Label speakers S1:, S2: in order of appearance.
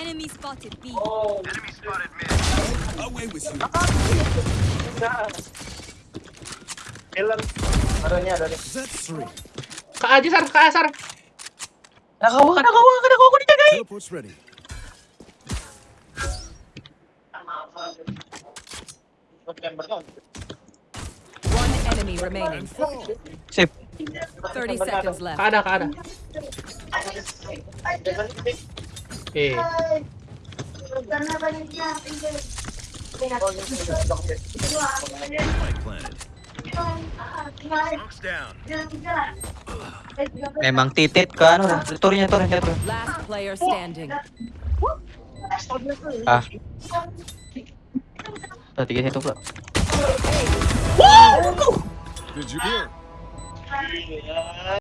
S1: Enemy spotted B.
S2: Away with you.
S3: Killer. Ada nya ada
S2: three.
S4: Ke aja sar, ke aja sar.
S3: Nakawa, nakawa, nakawa ko dijagain.
S2: Teleport's ready.
S5: One enemy remaining.
S6: Sip.
S5: 30 seconds left.
S4: ada, ada. Eh.
S6: Memang titit dah. Turunnya turunnya turun.
S5: Last player standing.
S6: Ah. Tuh, tiga satu pula.
S2: Did you hear?